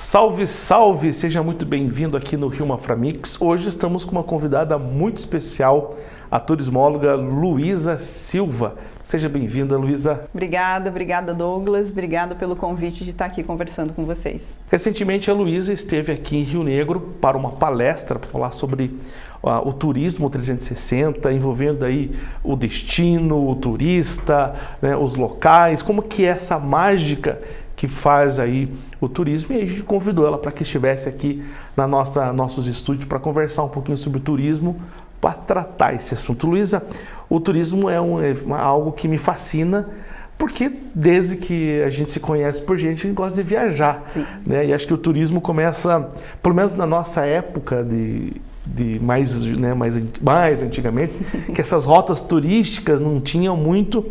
Salve, salve! Seja muito bem-vindo aqui no Rio Maframix. Hoje estamos com uma convidada muito especial, a turismóloga Luísa Silva. Seja bem-vinda, Luísa. Obrigada, obrigada Douglas, obrigada pelo convite de estar aqui conversando com vocês. Recentemente a Luísa esteve aqui em Rio Negro para uma palestra para falar sobre uh, o turismo 360, envolvendo aí o destino, o turista, né, os locais, como que é essa mágica que faz aí o turismo e a gente convidou ela para que estivesse aqui na nossa nossos estúdios para conversar um pouquinho sobre turismo para tratar esse assunto. Luísa, o turismo é, um, é algo que me fascina porque desde que a gente se conhece por gente, a gente gosta de viajar. Né? E acho que o turismo começa, pelo menos na nossa época de, de mais, né, mais, mais antigamente, que essas rotas turísticas não tinham muito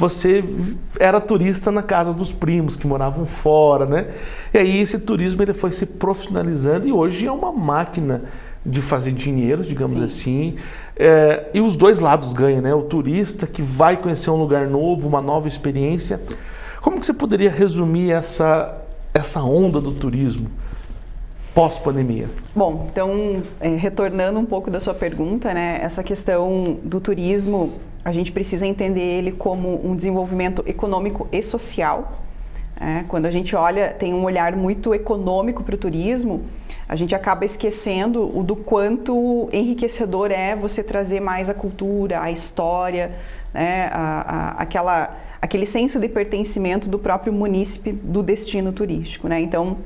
você era turista na casa dos primos que moravam fora, né? E aí esse turismo ele foi se profissionalizando e hoje é uma máquina de fazer dinheiro, digamos Sim. assim. É, e os dois lados ganham, né? O turista que vai conhecer um lugar novo, uma nova experiência. Como que você poderia resumir essa, essa onda do turismo? pós-pandemia? Bom, então, é, retornando um pouco da sua pergunta, né, essa questão do turismo a gente precisa entender ele como um desenvolvimento econômico e social. É, quando a gente olha, tem um olhar muito econômico para o turismo, a gente acaba esquecendo o do quanto enriquecedor é você trazer mais a cultura, a história, né, a, a, aquela, aquele senso de pertencimento do próprio munícipe do destino turístico. Né? Então,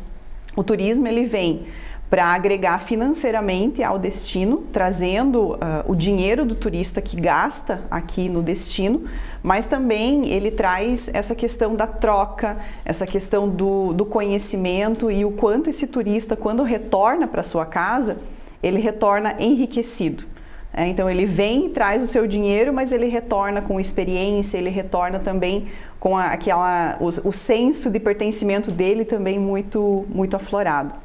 o turismo ele vem para agregar financeiramente ao destino, trazendo uh, o dinheiro do turista que gasta aqui no destino, mas também ele traz essa questão da troca, essa questão do, do conhecimento e o quanto esse turista, quando retorna para sua casa, ele retorna enriquecido. É, então ele vem e traz o seu dinheiro, mas ele retorna com experiência, ele retorna também com a, aquela, o, o senso de pertencimento dele também muito, muito aflorado.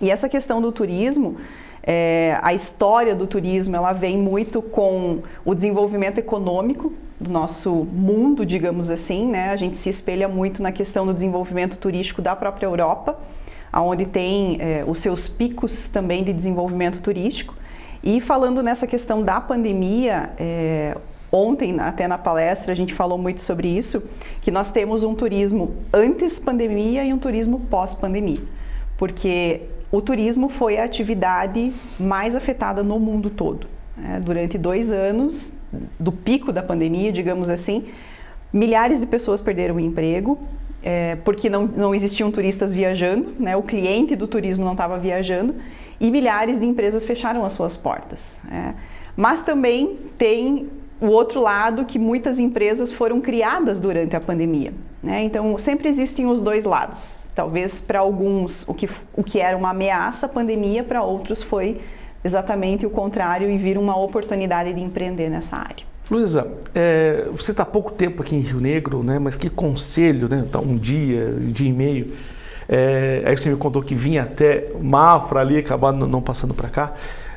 E essa questão do turismo, é, a história do turismo, ela vem muito com o desenvolvimento econômico do nosso mundo, digamos assim, né? A gente se espelha muito na questão do desenvolvimento turístico da própria Europa, onde tem é, os seus picos também de desenvolvimento turístico. E falando nessa questão da pandemia, é, ontem até na palestra a gente falou muito sobre isso, que nós temos um turismo antes pandemia e um turismo pós-pandemia. Porque o turismo foi a atividade mais afetada no mundo todo. É, durante dois anos, do pico da pandemia, digamos assim, milhares de pessoas perderam o emprego, é, porque não, não existiam turistas viajando, né, o cliente do turismo não estava viajando, e milhares de empresas fecharam as suas portas. É. Mas também tem o outro lado que muitas empresas foram criadas durante a pandemia. Né? Então, sempre existem os dois lados. Talvez para alguns o que, o que era uma ameaça, a pandemia, para outros foi exatamente o contrário e vir uma oportunidade de empreender nessa área. Luísa, é, você está há pouco tempo aqui em Rio Negro, né? mas que conselho, né? Tá um dia, um dia e meio, é, aí você me contou que vinha até Mafra ali, acabando não passando para cá.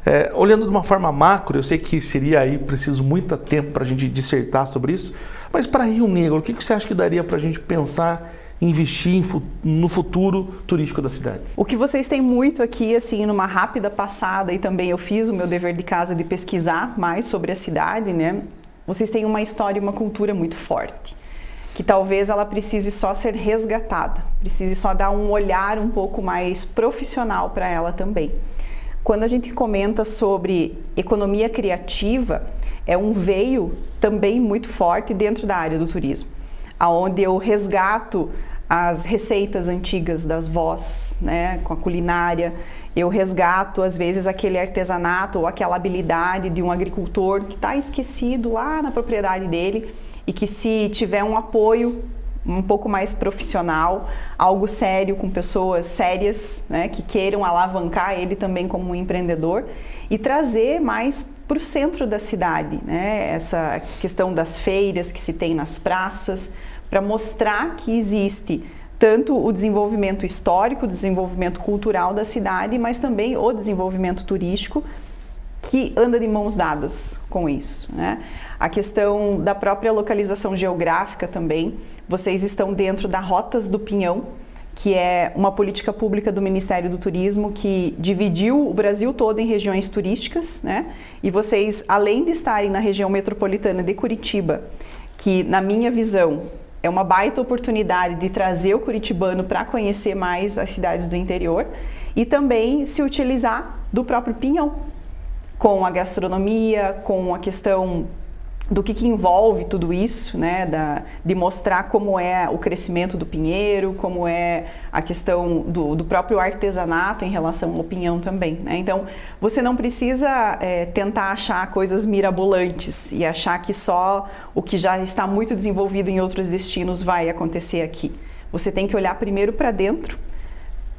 É, olhando de uma forma macro, eu sei que seria aí preciso muito tempo para a gente dissertar sobre isso, mas para Rio Negro, o que, que você acha que daria para a gente pensar investir no futuro turístico da cidade? O que vocês têm muito aqui, assim, numa rápida passada, e também eu fiz o meu dever de casa de pesquisar mais sobre a cidade, né? Vocês têm uma história e uma cultura muito forte, que talvez ela precise só ser resgatada, precise só dar um olhar um pouco mais profissional para ela também. Quando a gente comenta sobre economia criativa, é um veio também muito forte dentro da área do turismo, aonde eu resgato as receitas antigas das vós, né, com a culinária. Eu resgato, às vezes, aquele artesanato ou aquela habilidade de um agricultor que está esquecido lá na propriedade dele e que se tiver um apoio um pouco mais profissional, algo sério com pessoas sérias, né, que queiram alavancar ele também como um empreendedor e trazer mais para o centro da cidade, né, essa questão das feiras que se tem nas praças, para mostrar que existe tanto o desenvolvimento histórico, o desenvolvimento cultural da cidade, mas também o desenvolvimento turístico que anda de mãos dadas com isso. Né? A questão da própria localização geográfica também, vocês estão dentro da Rotas do Pinhão, que é uma política pública do Ministério do Turismo que dividiu o Brasil todo em regiões turísticas, né? E vocês, além de estarem na região metropolitana de Curitiba, que na minha visão é uma baita oportunidade de trazer o curitibano para conhecer mais as cidades do interior e também se utilizar do próprio Pinhão, com a gastronomia, com a questão do que, que, envolve tudo isso, né, da, de mostrar como é o crescimento do pinheiro, como é a questão do, do próprio artesanato em relação ao pinhão também. Né? Então, você não precisa é, tentar achar coisas mirabolantes e achar que só o que já está muito desenvolvido em outros destinos vai acontecer aqui. Você tem que olhar primeiro para dentro,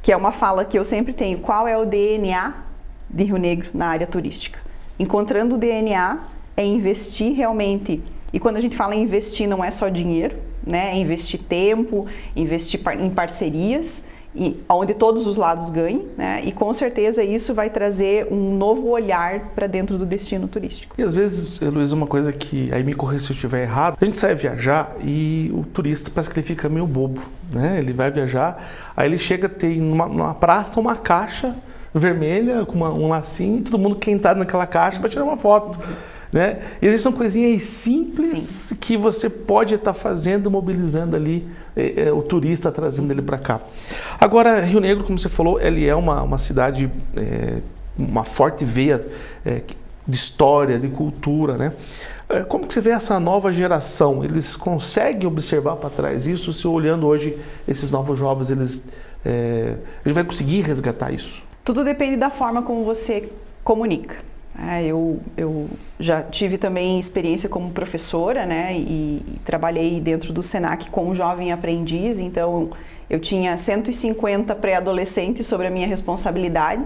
que é uma fala que eu sempre tenho, qual é o DNA de Rio Negro na área turística. Encontrando o DNA, é investir realmente. E quando a gente fala em investir, não é só dinheiro, né? É investir tempo, investir em parcerias, e, onde todos os lados ganhem, né? E com certeza isso vai trazer um novo olhar para dentro do destino turístico. E às vezes, Luiz, uma coisa que aí me corrija se eu estiver errado, a gente sai viajar e o turista parece que ele fica meio bobo, né? Ele vai viajar, aí ele chega tem numa, numa praça uma caixa vermelha com uma, um lacinho e todo mundo quer entrar naquela caixa para tirar uma foto. Né? E existem coisinhas simples Sim. que você pode estar tá fazendo, mobilizando ali é, é, o turista, trazendo ele para cá. Agora, Rio Negro, como você falou, ele é uma, uma cidade, é, uma forte veia de história, de cultura, né? Como que você vê essa nova geração? Eles conseguem observar para trás isso? Se olhando hoje esses novos jovens, eles, é, ele vai conseguir resgatar isso? Tudo depende da forma como você comunica. É, eu, eu, já tive também experiência como professora, né, e, e trabalhei dentro do Senac com um jovem aprendiz, então eu tinha 150 pré-adolescentes sobre a minha responsabilidade.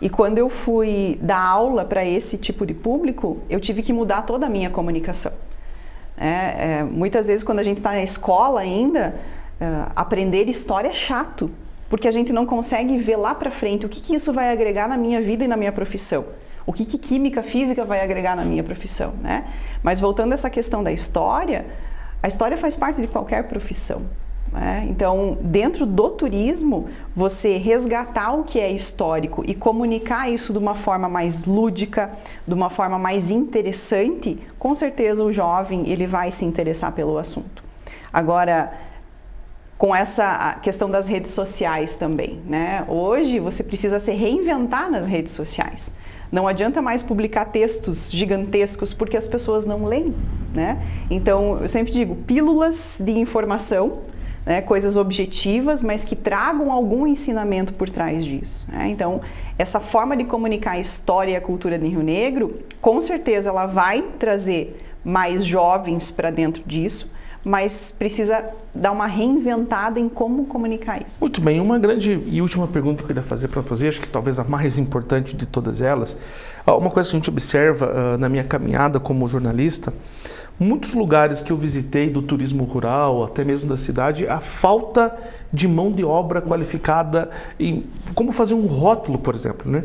E quando eu fui dar aula para esse tipo de público, eu tive que mudar toda a minha comunicação. É, é, muitas vezes, quando a gente está na escola ainda, é, aprender história é chato, porque a gente não consegue ver lá para frente o que, que isso vai agregar na minha vida e na minha profissão. O que, que química, física vai agregar na minha profissão, né? Mas voltando a essa questão da história, a história faz parte de qualquer profissão. Né? Então, dentro do turismo, você resgatar o que é histórico e comunicar isso de uma forma mais lúdica, de uma forma mais interessante, com certeza o jovem ele vai se interessar pelo assunto. Agora, com essa questão das redes sociais também, né? Hoje você precisa se reinventar nas redes sociais. Não adianta mais publicar textos gigantescos porque as pessoas não leem, né? Então, eu sempre digo, pílulas de informação, né, coisas objetivas, mas que tragam algum ensinamento por trás disso. Né? Então, essa forma de comunicar a história e a cultura de Rio Negro, com certeza ela vai trazer mais jovens para dentro disso, mas precisa dar uma reinventada em como comunicar isso. Muito bem, uma grande e última pergunta que eu queria fazer para fazer, acho que talvez a mais importante de todas elas, uma coisa que a gente observa uh, na minha caminhada como jornalista, muitos lugares que eu visitei do turismo rural, até mesmo da cidade, a falta de mão de obra qualificada em como fazer um rótulo, por exemplo. Né?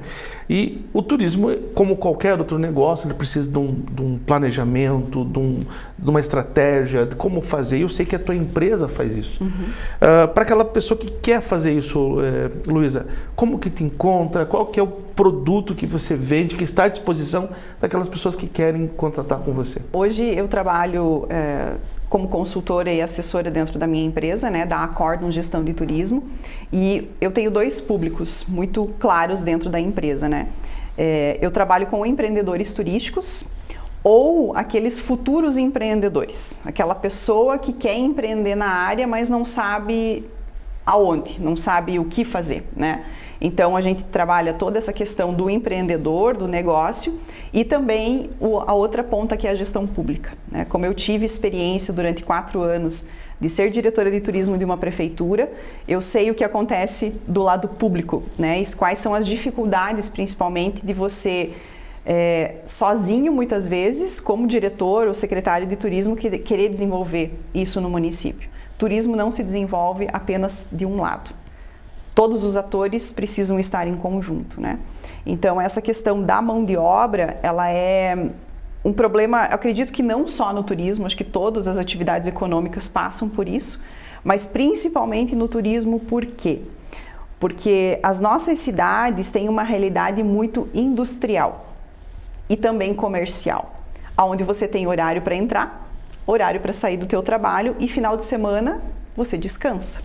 E o turismo, como qualquer outro negócio, ele precisa de um, de um planejamento, de, um, de, uma estratégia, de como fazer. Eu sei que a tua empresa faz isso. Uhum. Uh, Para aquela pessoa que quer fazer isso, eh, Luísa, como que te encontra? Qual que é o produto que você vende, que está à disposição daquelas pessoas que querem contratar com você? Hoje eu trabalho... Eh, como consultora e assessora dentro da minha empresa, né, da Acordon Gestão de Turismo, e eu tenho dois públicos muito claros dentro da empresa, né. É, eu trabalho com empreendedores turísticos ou aqueles futuros empreendedores, aquela pessoa que quer empreender na área, mas não sabe aonde, não sabe o que fazer, né? Então a gente trabalha toda essa questão do empreendedor, do negócio e também o, a outra ponta que é a gestão pública. Né? Como eu tive experiência durante quatro anos de ser diretora de turismo de uma prefeitura, eu sei o que acontece do lado público, né? E quais são as dificuldades, principalmente, de você é, sozinho, muitas vezes, como diretor ou secretário de turismo, que, querer desenvolver isso no município. Turismo não se desenvolve apenas de um lado todos os atores precisam estar em conjunto, né? Então essa questão da mão de obra, ela é um problema, acredito que não só no turismo, acho que todas as atividades econômicas passam por isso, Mas principalmente no turismo, por quê? Porque as nossas cidades têm uma realidade muito industrial e também comercial, onde você tem horário para entrar, horário para sair do teu trabalho e final de semana você descansa.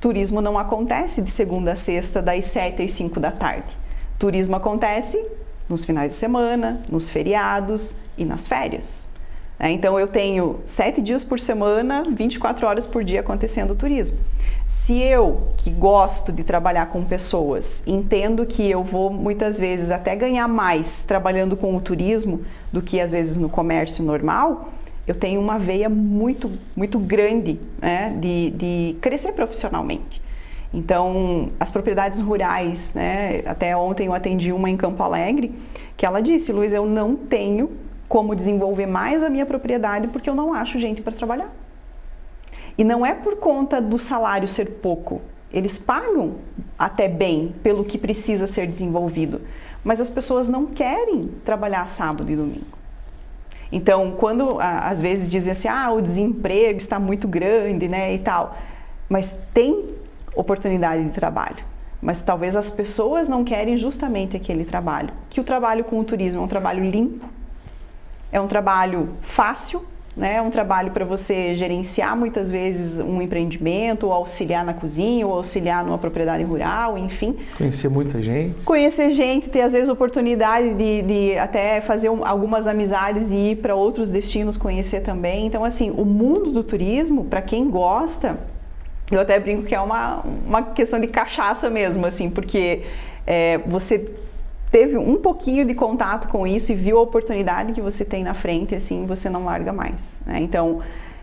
Turismo não acontece de segunda a sexta, das 7 às 5 da tarde. Turismo acontece nos finais de semana, nos feriados e nas férias. É, então eu tenho sete dias por semana, 24 horas por dia acontecendo turismo. Se eu, que gosto de trabalhar com pessoas, entendo que eu vou muitas vezes até ganhar mais trabalhando com o turismo do que às vezes no comércio normal, eu tenho uma veia muito, muito grande né, de, de crescer profissionalmente. Então, as propriedades rurais, né, até ontem eu atendi uma em Campo Alegre, que ela disse, Luiz, eu não tenho como desenvolver mais a minha propriedade porque eu não acho gente para trabalhar. E não é por conta do salário ser pouco, eles pagam até bem pelo que precisa ser desenvolvido, mas as pessoas não querem trabalhar sábado e domingo. Então, quando às vezes dizem assim, ah, o desemprego está muito grande, né, e tal, mas tem oportunidade de trabalho. Mas talvez as pessoas não querem justamente aquele trabalho. Que o trabalho com o turismo é um trabalho limpo, é um trabalho fácil, né? É um trabalho para você gerenciar muitas vezes um empreendimento, ou auxiliar na cozinha, ou auxiliar numa propriedade rural, enfim. Conhecer muita gente. Conhecer gente, ter às vezes oportunidade de, de até fazer um, algumas amizades e ir para outros destinos conhecer também. Então, assim, o mundo do turismo, para quem gosta, eu até brinco que é uma, uma questão de cachaça mesmo, assim, porque é, você teve um pouquinho de contato com isso e viu a oportunidade que você tem na frente, assim, você não larga mais. Né? Então,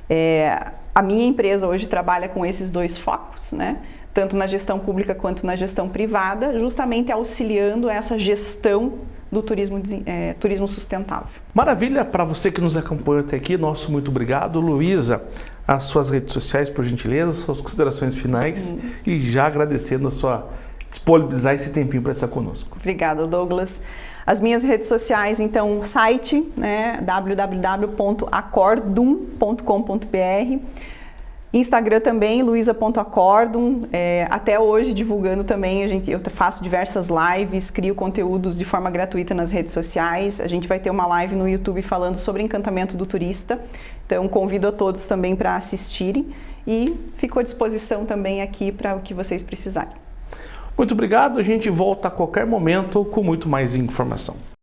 é, a minha empresa hoje trabalha com esses dois focos, né? tanto na gestão pública quanto na gestão privada, justamente auxiliando essa gestão do turismo, é, turismo sustentável. Maravilha, para você que nos acompanha até aqui, nosso muito obrigado. Luísa, as suas redes sociais, por gentileza, suas considerações finais hum. e já agradecendo a sua disponibilizar esse tempinho para estar conosco. Obrigada, Douglas. As minhas redes sociais, então, site, né, www.acordum.com.br Instagram também, luisa.acordum. É, até hoje divulgando também, a gente, eu faço diversas lives, crio conteúdos de forma gratuita nas redes sociais. A gente vai ter uma live no YouTube falando sobre encantamento do turista. Então convido a todos também para assistirem e fico à disposição também aqui para o que vocês precisarem. Muito obrigado, a gente volta a qualquer momento com muito mais informação.